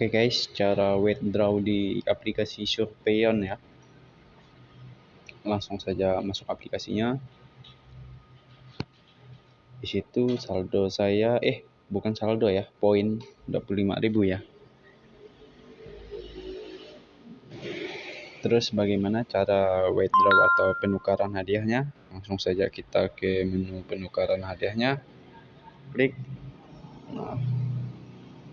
Oke guys, cara withdraw di aplikasi Surveyon ya. Langsung saja masuk aplikasinya. Di situ saldo saya eh bukan saldo ya, poin 25.000 ya. Terus bagaimana cara withdraw atau penukaran hadiahnya? Langsung saja kita ke menu penukaran hadiahnya. Klik. Nah,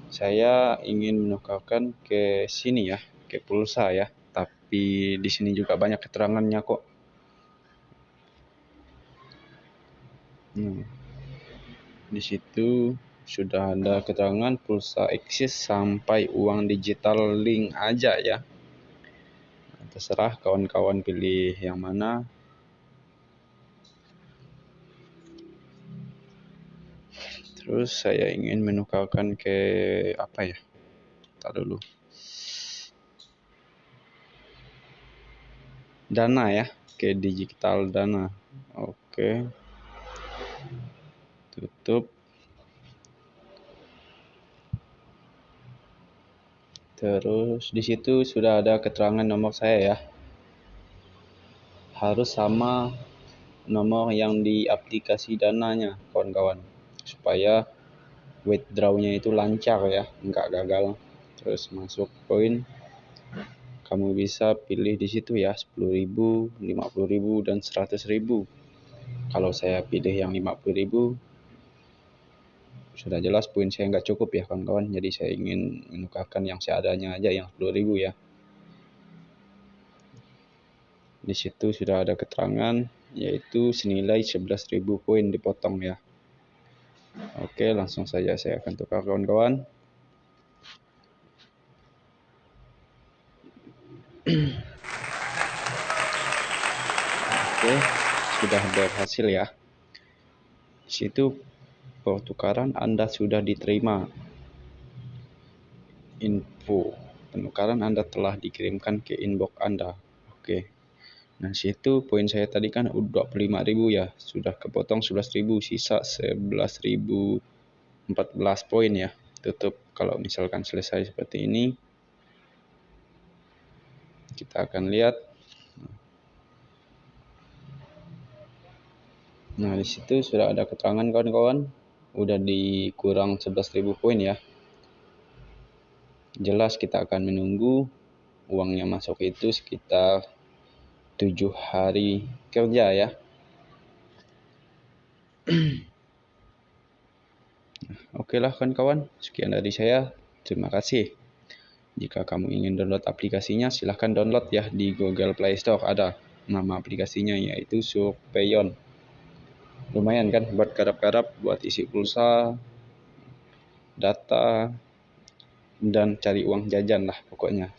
saya ingin menukarkan ke sini ya, ke pulsa ya. Tapi di sini juga banyak keterangannya kok. Hmm. Di situ sudah ada keterangan pulsa eksis sampai uang digital link aja ya. Terserah kawan-kawan pilih yang mana. Terus saya ingin menukarkan ke apa ya? Tak dulu. Dana ya, ke digital dana. Oke. Tutup. Terus di situ sudah ada keterangan nomor saya ya. Harus sama nomor yang di aplikasi dananya, kawan-kawan supaya withdrawnya itu lancar ya nggak gagal. Terus masuk poin kamu bisa pilih di situ ya 10.000 50.000 dan 100.000 kalau saya pilih yang 50.000 sudah jelas poin saya nggak cukup ya kawan-kawan. Jadi saya ingin menukarkan yang seadanya aja yang 10.000 ya. Di situ sudah ada keterangan yaitu senilai 11.000 poin dipotong ya Oke, langsung saja saya akan tukar kawan-kawan. Oke, sudah berhasil ya. Di situ pertukaran Anda sudah diterima. Info penukaran Anda telah dikirimkan ke inbox Anda. Oke. Nah, situ poin saya tadi kan udah 25.000 ya, sudah kepotong 11.000, sisa 11.014 poin ya. Tutup kalau misalkan selesai seperti ini. Kita akan lihat. Nah, di situ sudah ada keterangan kawan-kawan, udah dikurang 11.000 poin ya. Jelas kita akan menunggu uangnya masuk itu sekitar tujuh hari kerja ya. Oke lah kawan-kawan, sekian dari saya. Terima kasih. Jika kamu ingin download aplikasinya, silahkan download ya di Google Play Store. Ada nama aplikasinya yaitu Surveyon. Lumayan kan buat garap-garap, buat isi pulsa, data, dan cari uang jajan lah pokoknya.